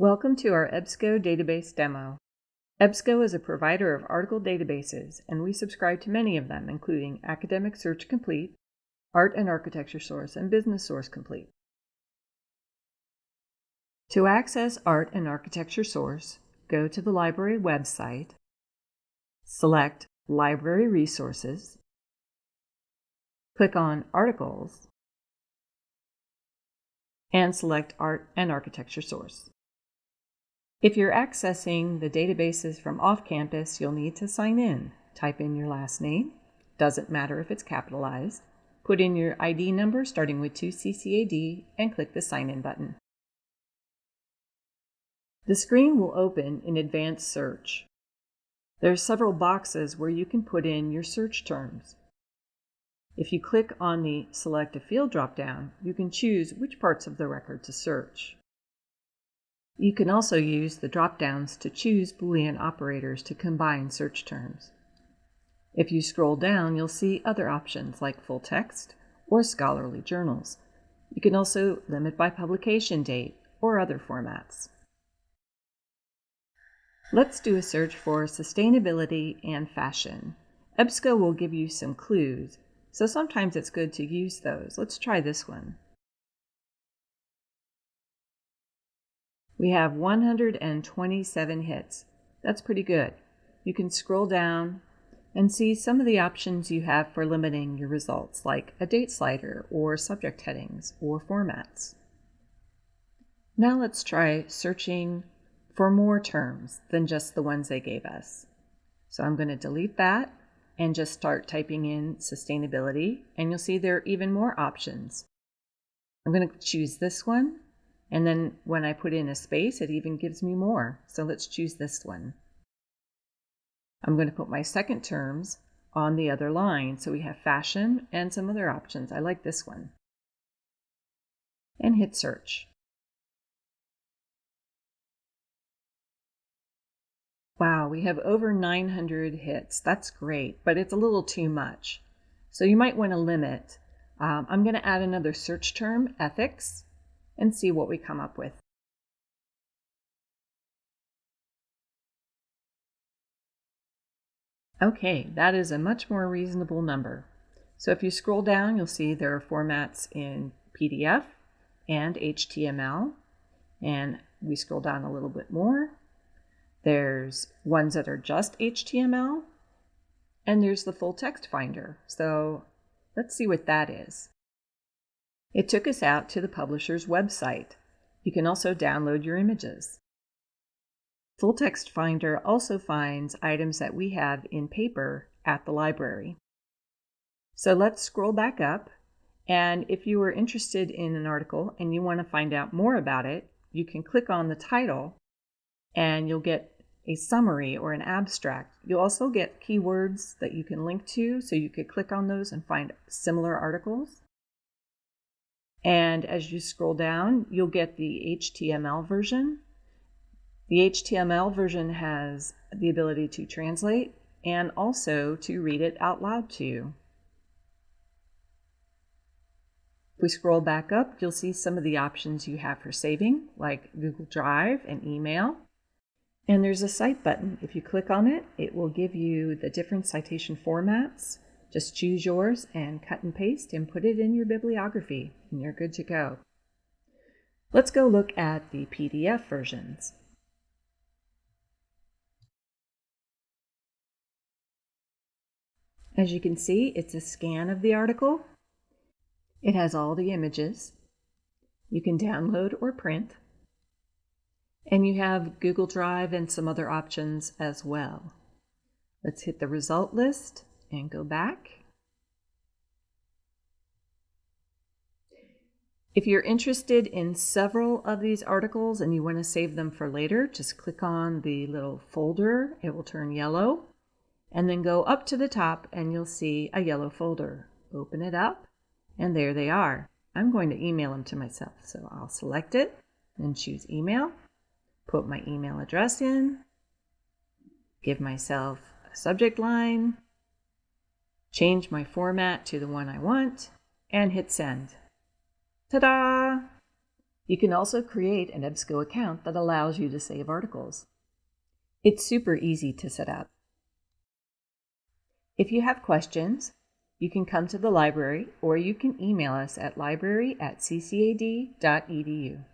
Welcome to our EBSCO database demo. EBSCO is a provider of article databases, and we subscribe to many of them, including Academic Search Complete, Art and Architecture Source, and Business Source Complete. To access Art and Architecture Source, go to the library website, select Library Resources, click on Articles, and select Art and Architecture Source. If you're accessing the databases from off campus, you'll need to sign in. Type in your last name, doesn't matter if it's capitalized, put in your ID number starting with 2CCAD, and click the Sign In button. The screen will open in Advanced Search. There are several boxes where you can put in your search terms. If you click on the Select a Field dropdown, you can choose which parts of the record to search. You can also use the drop-downs to choose Boolean operators to combine search terms. If you scroll down, you'll see other options like full text or scholarly journals. You can also limit by publication date or other formats. Let's do a search for sustainability and fashion. EBSCO will give you some clues, so sometimes it's good to use those. Let's try this one. We have 127 hits. That's pretty good. You can scroll down and see some of the options you have for limiting your results, like a date slider or subject headings or formats. Now let's try searching for more terms than just the ones they gave us. So I'm going to delete that and just start typing in sustainability, and you'll see there are even more options. I'm going to choose this one and then when I put in a space, it even gives me more. So let's choose this one. I'm going to put my second terms on the other line. So we have fashion and some other options. I like this one. And hit search. Wow, we have over 900 hits. That's great, but it's a little too much. So you might want to limit. Um, I'm going to add another search term, ethics, and see what we come up with. Okay, that is a much more reasonable number. So if you scroll down, you'll see there are formats in PDF and HTML. And we scroll down a little bit more. There's ones that are just HTML. And there's the full text finder. So let's see what that is. It took us out to the publisher's website. You can also download your images. Full Text Finder also finds items that we have in paper at the library. So let's scroll back up, and if you are interested in an article and you want to find out more about it, you can click on the title and you'll get a summary or an abstract. You'll also get keywords that you can link to, so you could click on those and find similar articles. And as you scroll down, you'll get the HTML version. The HTML version has the ability to translate and also to read it out loud to you. If we scroll back up, you'll see some of the options you have for saving, like Google Drive and email. And there's a cite button. If you click on it, it will give you the different citation formats just choose yours and cut and paste and put it in your bibliography and you're good to go. Let's go look at the PDF versions. As you can see, it's a scan of the article. It has all the images. You can download or print. And you have Google Drive and some other options as well. Let's hit the result list and go back. If you're interested in several of these articles and you want to save them for later, just click on the little folder. It will turn yellow. And then go up to the top and you'll see a yellow folder. Open it up and there they are. I'm going to email them to myself. So I'll select it and choose email. Put my email address in. Give myself a subject line change my format to the one I want, and hit send. Ta-da! You can also create an EBSCO account that allows you to save articles. It's super easy to set up. If you have questions, you can come to the library or you can email us at library at ccad.edu.